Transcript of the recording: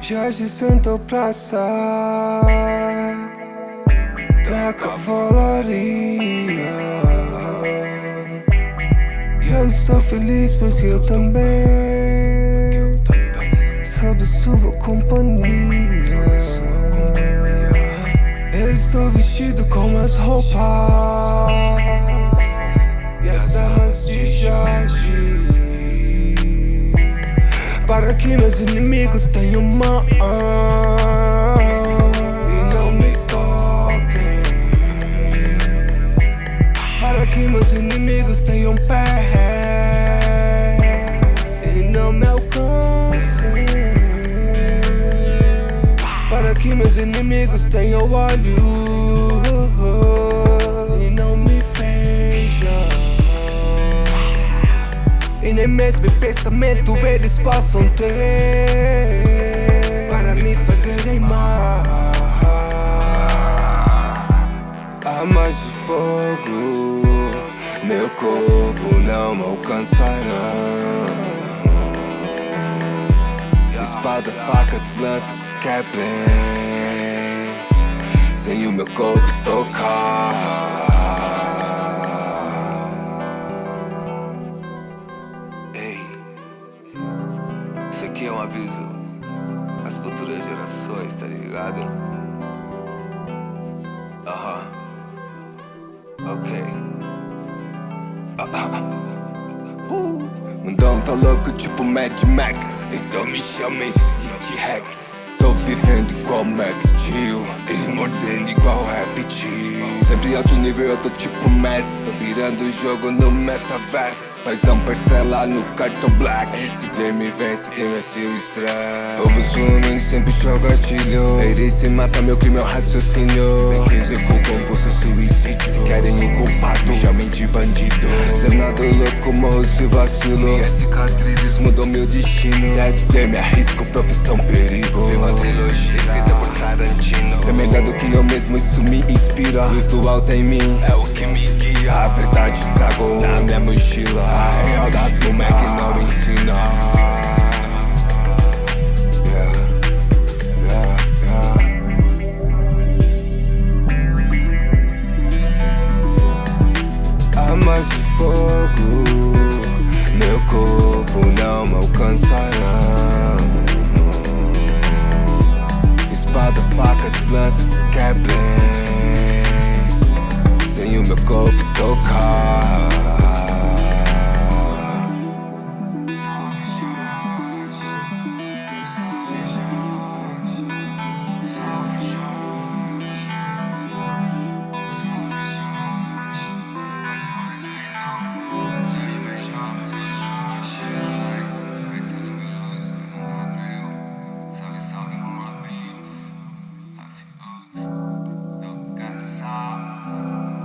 Jorge sentou praça Da cavalaria E eu estou feliz porque eu também Sou de sua companhia Eu estou vestido com as roupas para que meus inimigos tenham mão E não me toquem. Para que meus inimigos tenham pés E não me alcancem. Para que meus inimigos tenham olhos nem mesmo em pensamento eles possam ter Para me fazerem mal Armas de fogo Meu corpo não me alcançará. Espada, facas, lanças quebrem Sem o meu corpo tocar Isso aqui é um aviso às futuras gerações, tá ligado? Aham. Ok. Uh. Mundão tá louco tipo Mad Max Então me chamem de T-Rex Tô vivendo igual Sempre alto nível eu tô tipo Messi. Virando o jogo no metaverso mas não parcela no cartão black. Esse game vence quem é seu estresse. Roubo sua sempre joga gatilho Ele se mata, meu crime é o raciocínio. Quem quis com compulso suicídio. Se querem o culpado, me chamem de bandido. Zenado louco, morro se vacilo Minhas cicatrizes mudou meu destino. Nesse game arrisco, profissão perigo Do que eu mesmo, isso me inspira. Luz do alto em mim, é o que me guia. A verdade trago na minha mochila. A real da fuma é que não ensina. Armas de fogo. Meu corpo não me alcançará ficou que tocar Salve, salve,